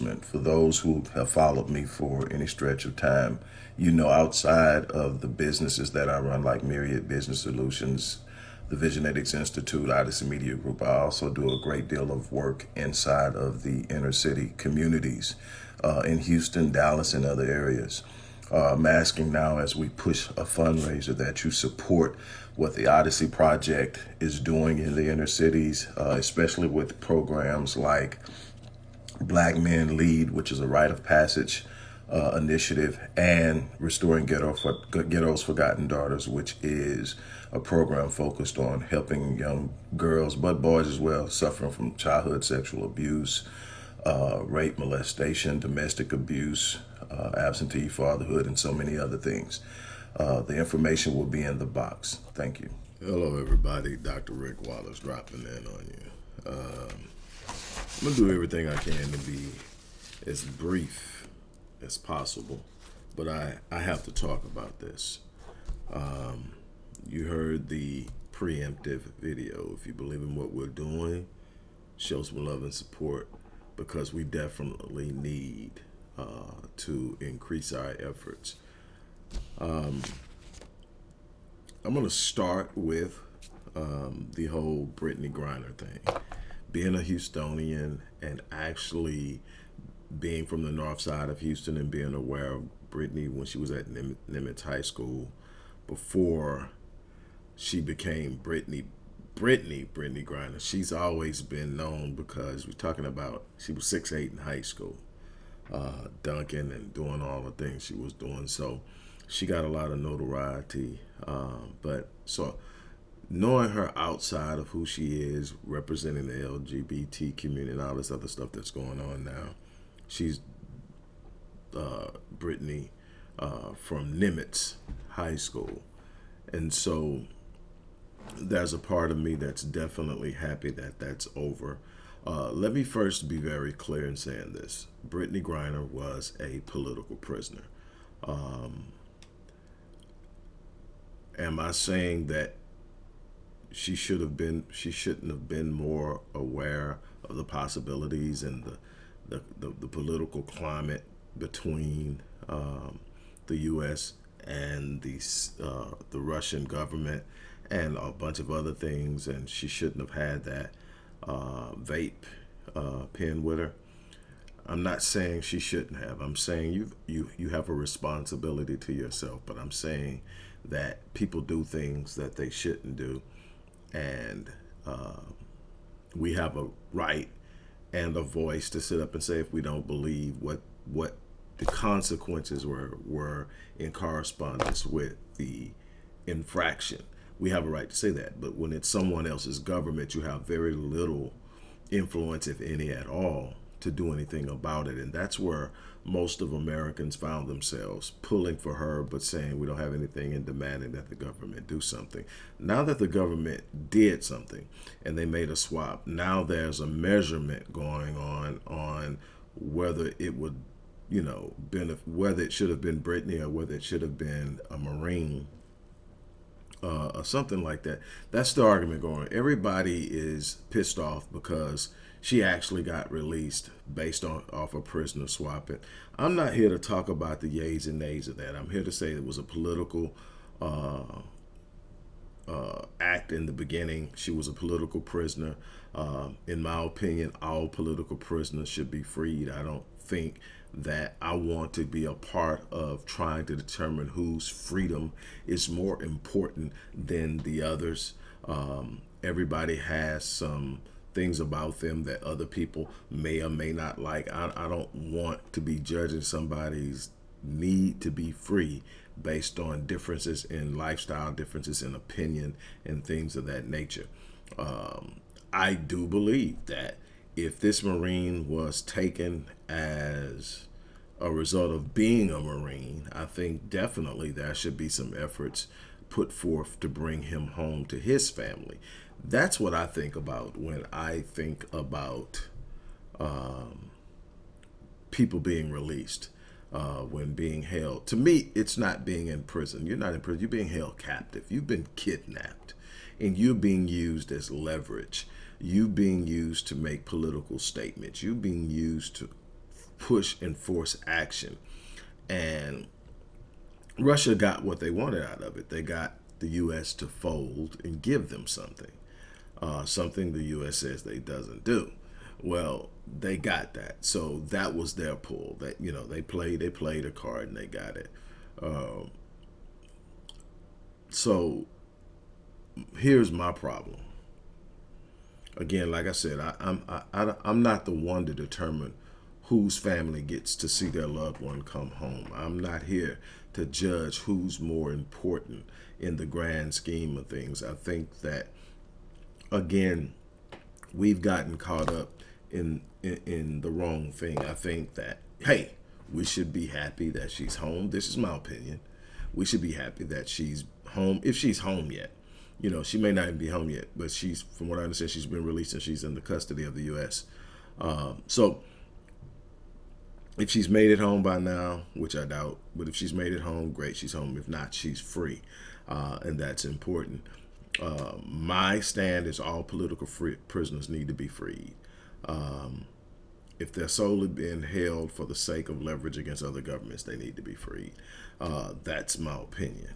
announcement for those who have followed me for any stretch of time. You know, outside of the businesses that I run, like Myriad Business Solutions, the Visionetics Institute, Odyssey Media Group, I also do a great deal of work inside of the inner city communities uh, in Houston, Dallas, and other areas. Uh, I'm asking now as we push a fundraiser that you support what the Odyssey Project is doing in the inner cities, uh, especially with programs like Black Men Lead, which is a rite of passage uh, initiative, and Restoring Ghetto for, Ghetto's Forgotten Daughters, which is a program focused on helping young girls, but boys as well, suffering from childhood sexual abuse, uh, rape, molestation, domestic abuse, uh, absentee fatherhood, and so many other things. Uh, the information will be in the box. Thank you. Hello, everybody. Dr. Rick Wallace dropping in on you. Um, I'm to do everything I can to be as brief as possible, but I, I have to talk about this. Um, you heard the preemptive video. If you believe in what we're doing, show some love and support because we definitely need uh, to increase our efforts um, I'm going to start with um, the whole Brittney Griner thing. Being a Houstonian and actually being from the north side of Houston and being aware of Brittney when she was at Nimitz High School before she became Brittney Brittney Brittney Griner. She's always been known because we're talking about she was six eight in high school, uh, dunking and doing all the things she was doing. So she got a lot of notoriety. Um, but so knowing her outside of who she is, representing the LGBT community and all this other stuff that's going on now, she's uh, Brittney uh, from Nimitz High School. And so there's a part of me that's definitely happy that that's over. Uh, let me first be very clear in saying this. Brittney Griner was a political prisoner. Um, am I saying that she should have been she shouldn't have been more aware of the possibilities and the the, the, the political climate between um, the U.S. and the uh, the Russian government and a bunch of other things, and she shouldn't have had that uh, vape uh, pen with her. I'm not saying she shouldn't have. I'm saying you you you have a responsibility to yourself, but I'm saying that people do things that they shouldn't do, and uh, we have a right and a voice to sit up and say if we don't believe what what the consequences were were in correspondence with the infraction. We have a right to say that, but when it's someone else's government, you have very little influence, if any at all, to do anything about it. And that's where most of Americans found themselves pulling for her, but saying we don't have anything and demanding that the government do something. Now that the government did something and they made a swap, now there's a measurement going on on whether it would, you know, benefit, whether it should have been Brittney or whether it should have been a Marine uh, or something like that. That's the argument going. Everybody is pissed off because she actually got released based on off a prisoner swapping. I'm not here to talk about the yays and nays of that. I'm here to say it was a political uh, uh, act in the beginning. She was a political prisoner. Uh, in my opinion, all political prisoners should be freed. I don't think that I want to be a part of trying to determine whose freedom is more important than the others. Um, everybody has some things about them that other people may or may not like. I, I don't want to be judging somebody's need to be free based on differences in lifestyle, differences in opinion, and things of that nature. Um, I do believe that if this Marine was taken as a result of being a Marine, I think definitely there should be some efforts put forth to bring him home to his family. That's what I think about when I think about um, people being released, uh, when being held. To me, it's not being in prison. You're not in prison. You're being held captive. You've been kidnapped, and you're being used as leverage. You being used to make political statements. You being used to push and force action. And Russia got what they wanted out of it. They got the U.S. to fold and give them something, uh, something the U.S. says they doesn't do. Well, they got that, so that was their pull. That you know, they played, they played a card and they got it. Um, so here's my problem. Again, like I said, I, I'm I, I, I'm not the one to determine whose family gets to see their loved one come home. I'm not here to judge who's more important in the grand scheme of things. I think that, again, we've gotten caught up in, in, in the wrong thing. I think that, hey, we should be happy that she's home. This is my opinion. We should be happy that she's home, if she's home yet. You know, she may not even be home yet, but she's, from what I understand, she's been released and she's in the custody of the U.S. Um, so, if she's made it home by now, which I doubt, but if she's made it home, great, she's home. If not, she's free, uh, and that's important. Uh, my stand is all political free prisoners need to be freed. Um, if they're solely being held for the sake of leverage against other governments, they need to be freed. Uh, that's my opinion.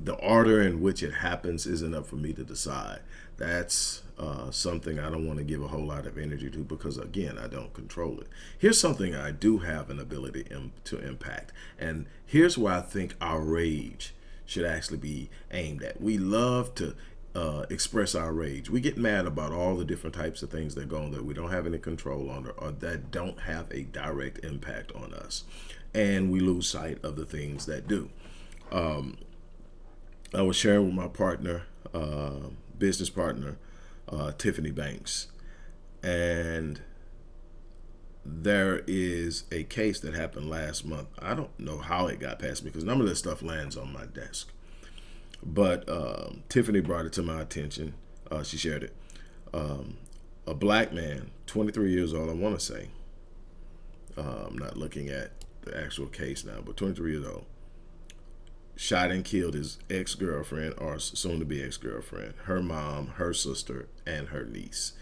The order in which it happens isn't up for me to decide. That's uh, something I don't want to give a whole lot of energy to because, again, I don't control it. Here's something I do have an ability to impact. And here's where I think our rage should actually be aimed at. We love to uh, express our rage. We get mad about all the different types of things that go on that we don't have any control on or that don't have a direct impact on us. And we lose sight of the things that do. Um, I was sharing with my partner, uh, business partner, uh, Tiffany Banks, and there is a case that happened last month. I don't know how it got past me because none of this stuff lands on my desk. But um, Tiffany brought it to my attention. Uh, she shared it. Um, a black man, 23 years old, I want to say. Uh, I'm not looking at the actual case now, but 23 years old shot and killed his ex-girlfriend or soon-to-be ex-girlfriend, her mom, her sister, and her niece.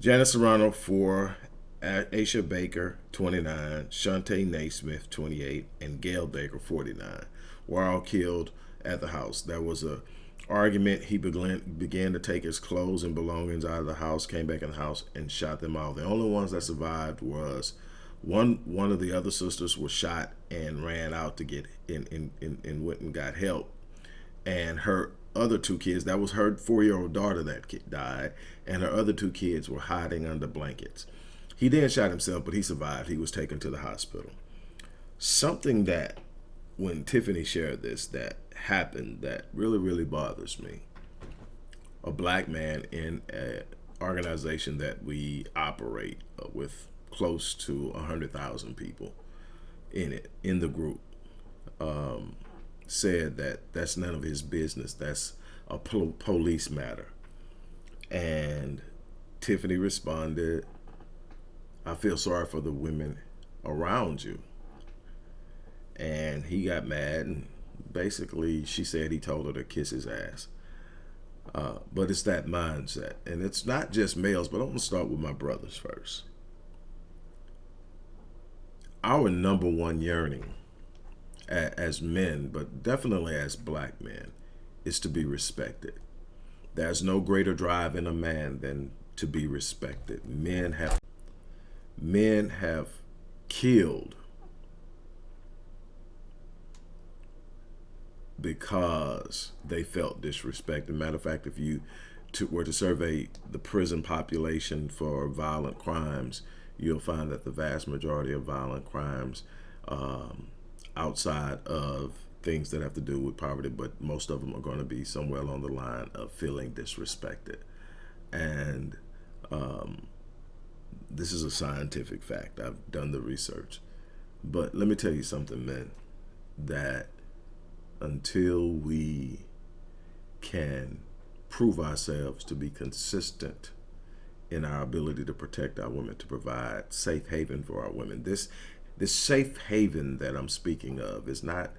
Janice Serrano, 4, Aisha Baker, 29, Shantae Naismith, 28, and Gail Baker, 49, were all killed at the house. There was a argument. He began, began to take his clothes and belongings out of the house, came back in the house, and shot them all. The only ones that survived was one one of the other sisters was shot and ran out to get in and, and, and went and got help. And her other two kids, that was her four-year-old daughter that kid died, and her other two kids were hiding under blankets. He then shot himself, but he survived. He was taken to the hospital. Something that, when Tiffany shared this, that happened that really, really bothers me. A black man in an organization that we operate uh, with close to 100,000 people in it, in the group, um, said that that's none of his business. That's a po police matter. And Tiffany responded, I feel sorry for the women around you. And he got mad and basically she said he told her to kiss his ass. Uh, but it's that mindset. And it's not just males, but I'm going to start with my brothers first our number one yearning as men, but definitely as black men, is to be respected. There's no greater drive in a man than to be respected. Men have men have killed because they felt disrespected. Matter of fact, if you to, were to survey the prison population for violent crimes, you'll find that the vast majority of violent crimes um, outside of things that have to do with poverty, but most of them are going to be somewhere along the line of feeling disrespected. And um, this is a scientific fact. I've done the research. But let me tell you something, men, that until we can prove ourselves to be consistent in our ability to protect our women, to provide safe haven for our women. This this safe haven that I'm speaking of is not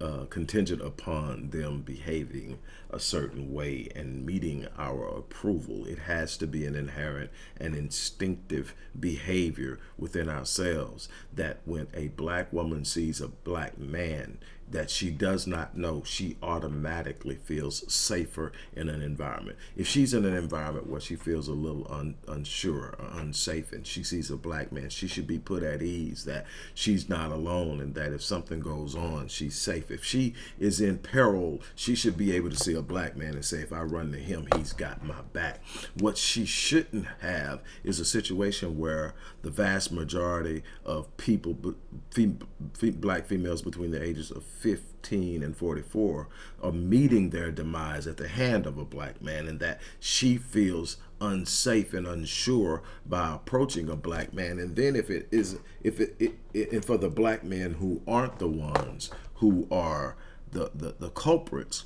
uh, contingent upon them behaving a certain way and meeting our approval. It has to be an inherent and instinctive behavior within ourselves that when a black woman sees a black man that she does not know, she automatically feels safer in an environment. If she's in an environment where she feels a little un, unsure or unsafe and she sees a black man, she should be put at ease that she's not alone and that if something goes on, she's safe. If she is in peril, she should be able to see a black man and say, if I run to him, he's got my back. What she shouldn't have is a situation where the vast majority of people, black females between the ages of 15 and 44 are meeting their demise at the hand of a black man and that she feels unsafe and unsure by approaching a black man and then if it is if it, it, it and for the black men who aren't the ones who are the, the the culprits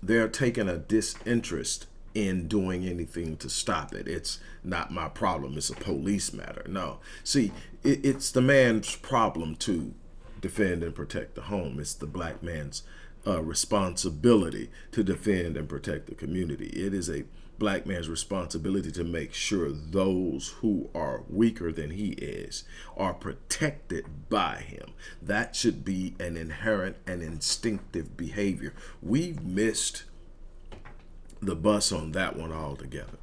they're taking a disinterest in doing anything to stop it. It's not my problem. It's a police matter. No. See, it, it's the man's problem to defend and protect the home. It's the black man's uh, responsibility to defend and protect the community. It is a black man's responsibility to make sure those who are weaker than he is are protected by him. That should be an inherent and instinctive behavior. We've missed the bus on that one altogether.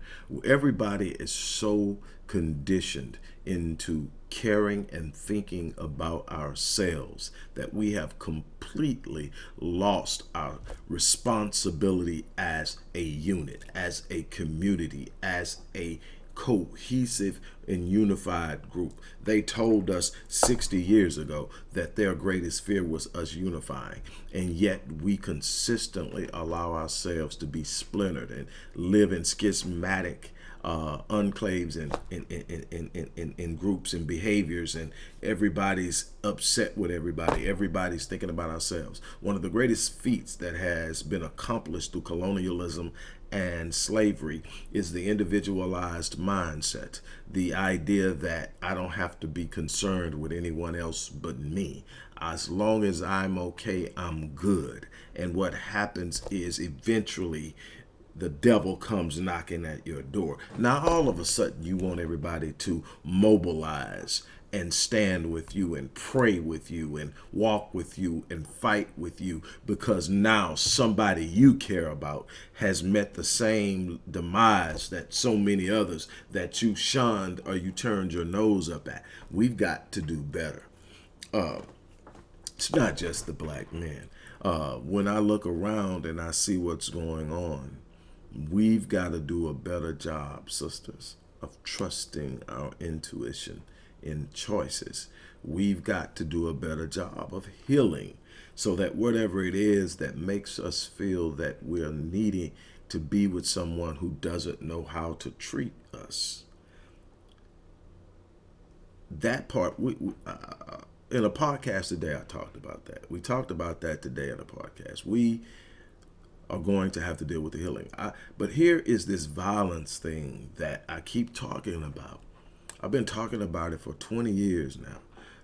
Everybody is so conditioned into caring and thinking about ourselves that we have completely lost our responsibility as a unit, as a community, as a cohesive and unified group. They told us 60 years ago that their greatest fear was us unifying. And yet we consistently allow ourselves to be splintered and live in schismatic uh, enclaves and in, in, in, in, in, groups and behaviors and everybody's upset with everybody. Everybody's thinking about ourselves. One of the greatest feats that has been accomplished through colonialism and slavery is the individualized mindset. The idea that I don't have to be concerned with anyone else but me. As long as I'm okay, I'm good. And what happens is eventually the devil comes knocking at your door. Now, all of a sudden, you want everybody to mobilize and stand with you and pray with you and walk with you and fight with you because now somebody you care about has met the same demise that so many others that you shunned or you turned your nose up at. We've got to do better. Uh, it's not just the black man. Uh, when I look around and I see what's going on, We've got to do a better job, sisters, of trusting our intuition in choices. We've got to do a better job of healing so that whatever it is that makes us feel that we're needing to be with someone who doesn't know how to treat us. That part, we, we uh, in a podcast today, I talked about that. We talked about that today in a podcast. We are going to have to deal with the healing. I, but here is this violence thing that I keep talking about. I've been talking about it for 20 years now.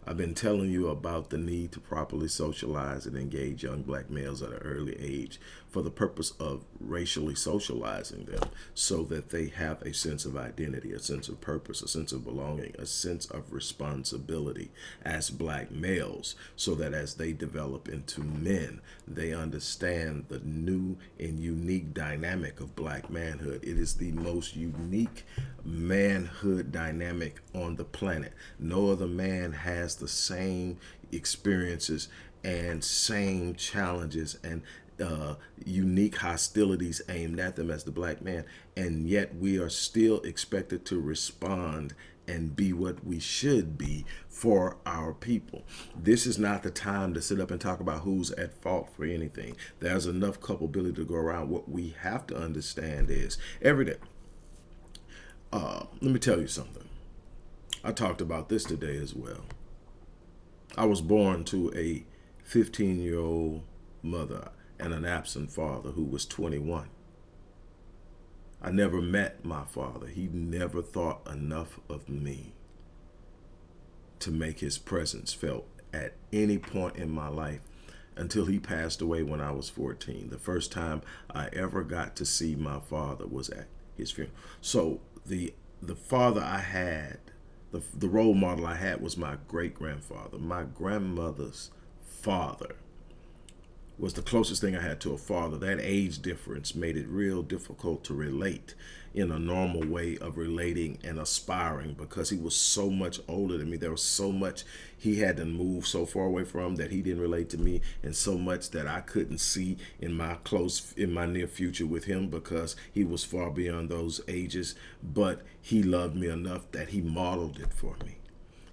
I've been telling you about the need to properly socialize and engage young black males at an early age for the purpose of racially socializing them so that they have a sense of identity, a sense of purpose, a sense of belonging, a sense of responsibility as black males so that as they develop into men, they understand the new and unique dynamic of black manhood. It is the most unique manhood dynamic on the planet. No other man has the same experiences and same challenges and uh, unique hostilities aimed at them as the black man. And yet we are still expected to respond and be what we should be for our people. This is not the time to sit up and talk about who's at fault for anything. There's enough culpability to go around. What we have to understand is every day. Uh, let me tell you something. I talked about this today as well. I was born to a 15 year old mother and an absent father who was 21. I never met my father. He never thought enough of me to make his presence felt at any point in my life until he passed away when I was 14. The first time I ever got to see my father was at his funeral. So the the father I had, the, the role model I had was my great grandfather, my grandmother's father was the closest thing I had to a father. That age difference made it real difficult to relate in a normal way of relating and aspiring because he was so much older than me. There was so much he had to move so far away from that he didn't relate to me and so much that I couldn't see in my close in my near future with him because he was far beyond those ages. But he loved me enough that he modeled it for me.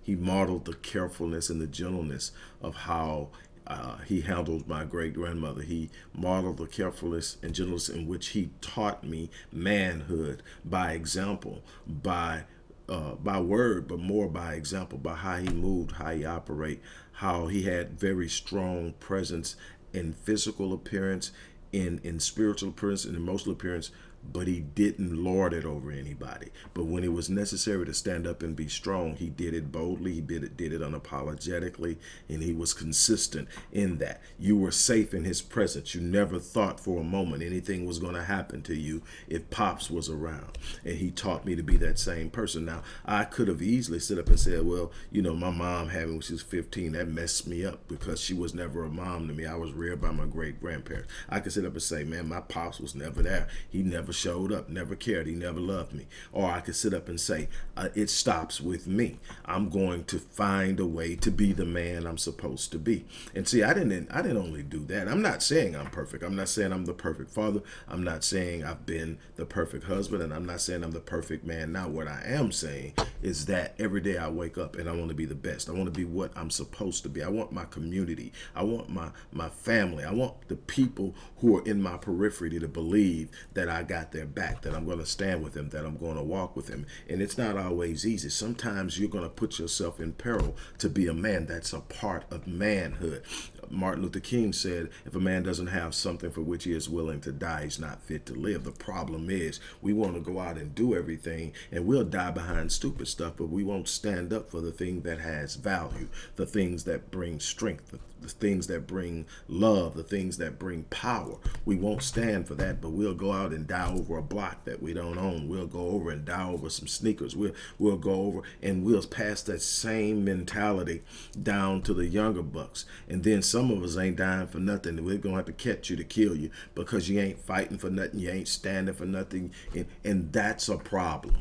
He modeled the carefulness and the gentleness of how uh, he handled my great grandmother. He modeled the carefulness and gentleness in which he taught me manhood by example, by uh, by word, but more by example, by how he moved, how he operate, how he had very strong presence in physical appearance, in in spiritual appearance, and emotional appearance, but he didn't lord it over anybody. But when it was necessary to stand up and be strong, he did it boldly, he did it, did it unapologetically, and he was consistent in that. You were safe in his presence. You never thought for a moment anything was going to happen to you if Pops was around. And he taught me to be that same person. Now, I could have easily stood up and said, well, you know, my mom having when she was 15, that messed me up because she was never a mom to me. I was reared by my great grandparents. I could sit up and say, man, my Pops was never there. He never never showed up, never cared, he never loved me. Or I could sit up and say, uh, it stops with me. I'm going to find a way to be the man I'm supposed to be. And see, I didn't I didn't only do that. I'm not saying I'm perfect. I'm not saying I'm the perfect father. I'm not saying I've been the perfect husband and I'm not saying I'm the perfect man. Now what I am saying is that every day I wake up and I want to be the best. I want to be what I'm supposed to be. I want my community. I want my my family. I want the people who are in my periphery to believe that I got got their back, that I'm going to stand with them, that I'm going to walk with them. And it's not always easy. Sometimes you're going to put yourself in peril to be a man. That's a part of manhood. Martin Luther King said, if a man doesn't have something for which he is willing to die, he's not fit to live. The problem is we want to go out and do everything and we'll die behind stupid stuff, but we won't stand up for the thing that has value, the things that bring strength, the things that bring love, the things that bring power. We won't stand for that, but we'll go out and die over a block that we don't own. We'll go over and die over some sneakers. We'll, we'll go over and we'll pass that same mentality down to the younger bucks. And then some of us ain't dying for nothing. We're going to have to catch you to kill you because you ain't fighting for nothing. You ain't standing for nothing. And, and that's a problem.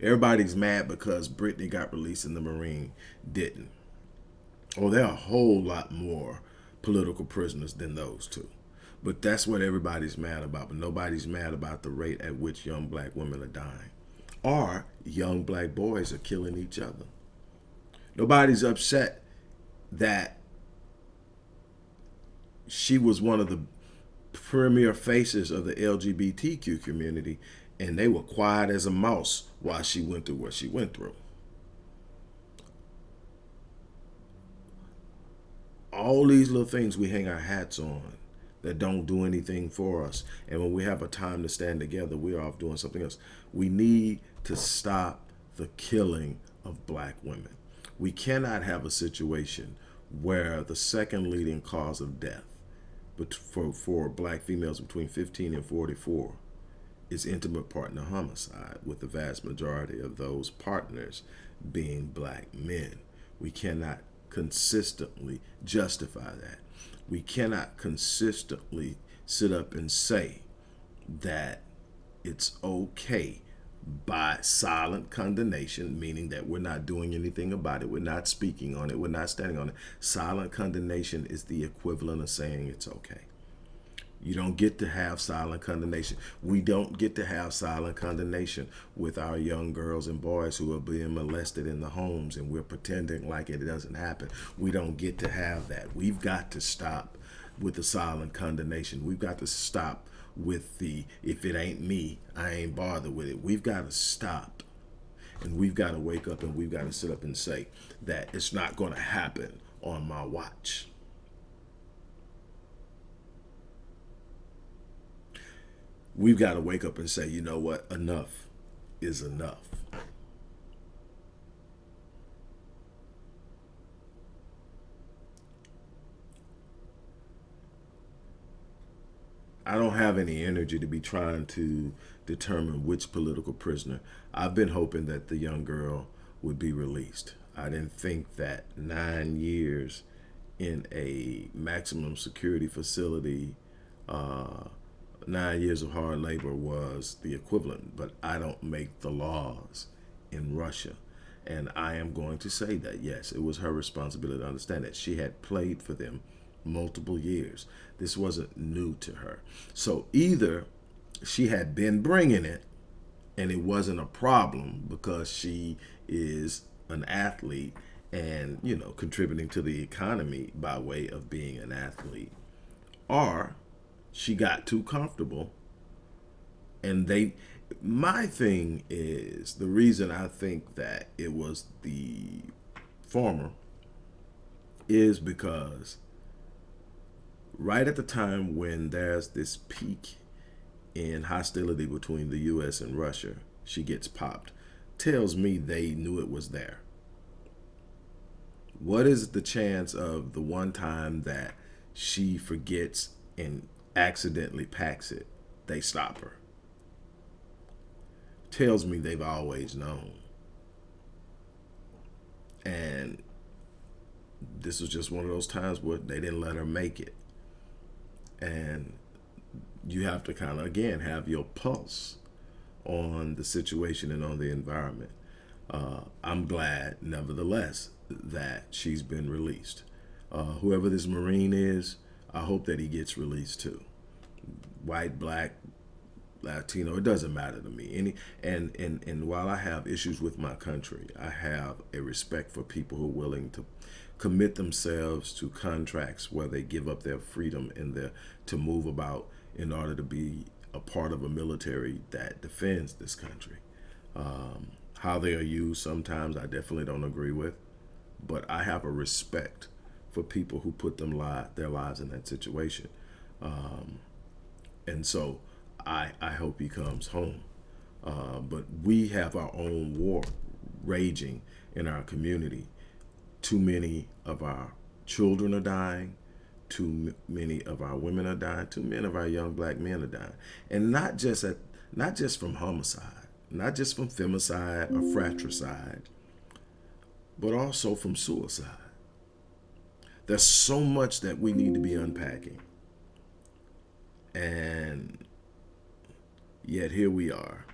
Everybody's mad because Brittney got released and the Marine didn't. Oh, there are a whole lot more political prisoners than those two. But that's what everybody's mad about. But nobody's mad about the rate at which young black women are dying. Or young black boys are killing each other. Nobody's upset that she was one of the premier faces of the LGBTQ community and they were quiet as a mouse while she went through what she went through. All these little things we hang our hats on that don't do anything for us. And when we have a time to stand together, we're off doing something else. We need to stop the killing of black women. We cannot have a situation where the second leading cause of death for, for black females between 15 and 44 is intimate partner homicide, with the vast majority of those partners being black men. We cannot consistently justify that. We cannot consistently sit up and say that it's okay by silent condemnation, meaning that we're not doing anything about it, we're not speaking on it, we're not standing on it. Silent condemnation is the equivalent of saying it's okay. You don't get to have silent condemnation. We don't get to have silent condemnation with our young girls and boys who are being molested in the homes and we're pretending like it doesn't happen. We don't get to have that. We've got to stop with the silent condemnation. We've got to stop with the, if it ain't me, I ain't bothered with it. We've got to stop and we've got to wake up and we've got to sit up and say that it's not going to happen on my watch. We've got to wake up and say, you know what, enough is enough. I don't have any energy to be trying to determine which political prisoner. I've been hoping that the young girl would be released. I didn't think that nine years in a maximum security facility, uh, nine years of hard labor was the equivalent, but I don't make the laws in Russia. And I am going to say that, yes, it was her responsibility to understand that she had played for them multiple years. This wasn't new to her. So either she had been bringing it and it wasn't a problem because she is an athlete and, you know, contributing to the economy by way of being an athlete, or she got too comfortable and they my thing is the reason I think that it was the former is because right at the time when there's this peak in hostility between the U.S. and Russia, she gets popped. Tells me they knew it was there. What is the chance of the one time that she forgets and accidentally packs it, they stop her? Tells me they've always known. And this was just one of those times where they didn't let her make it and you have to kind of again have your pulse on the situation and on the environment. Uh, I'm glad, nevertheless, that she's been released. Uh, whoever this Marine is, I hope that he gets released too. White, black, Latino, it doesn't matter to me. Any and and and while I have issues with my country, I have a respect for people who are willing to commit themselves to contracts where they give up their freedom and their to move about in order to be a part of a military that defends this country. Um, how they are used sometimes I definitely don't agree with, but I have a respect for people who put them li their lives in that situation. Um, and so I, I hope he comes home. Uh, but we have our own war raging in our community too many of our children are dying. Too many of our women are dying. Too many of our young black men are dying. And not just at, not just from homicide, not just from femicide or fratricide, but also from suicide. There's so much that we need to be unpacking. And yet here we are.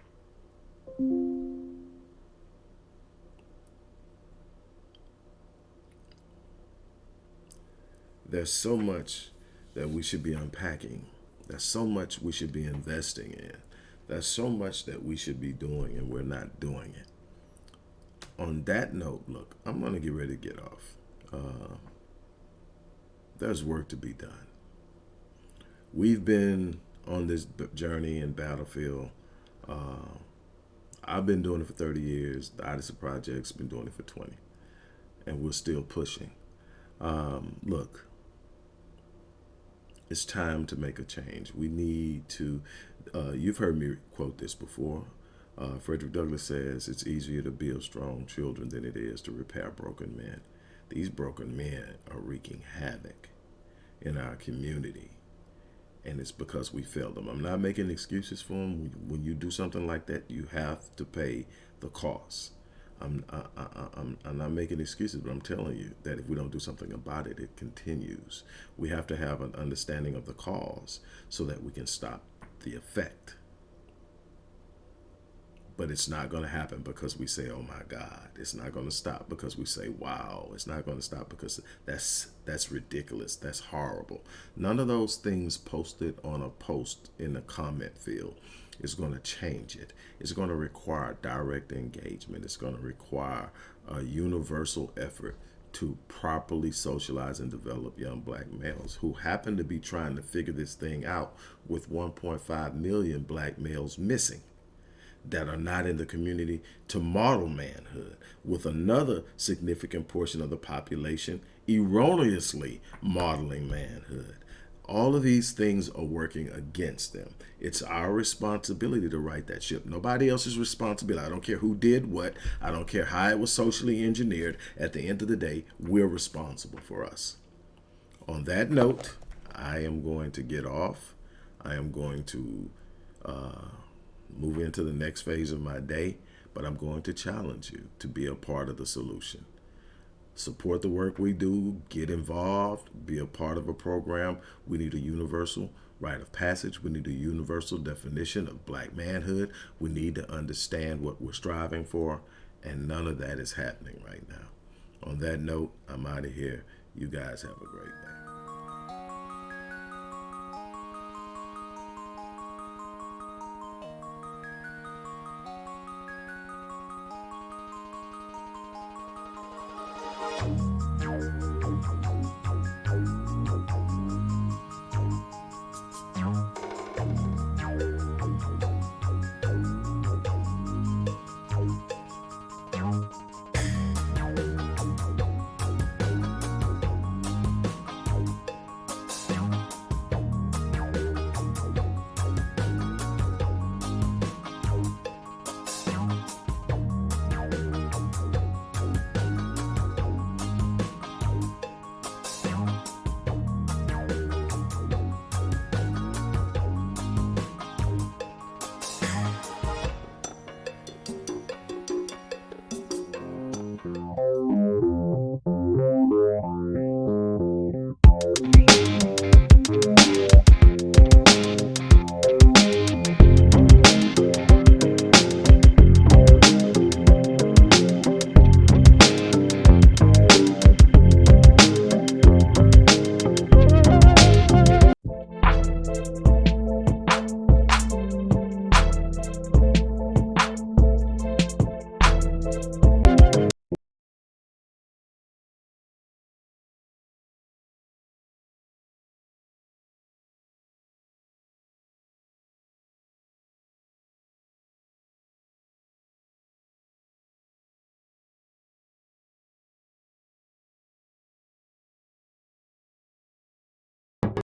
there's so much that we should be unpacking. There's so much we should be investing in. There's so much that we should be doing and we're not doing it. On that note, look, I'm going to get ready to get off. Uh, there's work to be done. We've been on this journey and battlefield. Uh, I've been doing it for 30 years. The Odyssey Project's been doing it for 20. And we're still pushing. Um, look, it's time to make a change. We need to, uh, you've heard me quote this before. Uh, Frederick Douglass says it's easier to build strong children than it is to repair broken men. These broken men are wreaking havoc in our community. And it's because we failed them. I'm not making excuses for them. When you do something like that, you have to pay the cost. I'm, I, I, I'm, I'm not making excuses, but I'm telling you that if we don't do something about it, it continues. We have to have an understanding of the cause so that we can stop the effect. But it's not going to happen because we say, oh my God. It's not going to stop because we say, wow. It's not going to stop because that's, that's ridiculous. That's horrible. None of those things posted on a post in the comment field is going to change it. It's going to require direct engagement. It's going to require a universal effort to properly socialize and develop young black males who happen to be trying to figure this thing out with 1.5 million black males missing that are not in the community to model manhood with another significant portion of the population erroneously modeling manhood. All of these things are working against them. It's our responsibility to right that ship. Nobody else's responsibility. I don't care who did what. I don't care how it was socially engineered. At the end of the day, we're responsible for us. On that note, I am going to get off. I am going to uh, move into the next phase of my day, but I'm going to challenge you to be a part of the solution support the work we do, get involved, be a part of a program. We need a universal rite of passage. We need a universal definition of black manhood. We need to understand what we're striving for, and none of that is happening right now. On that note, I'm out of here. You guys have a great day.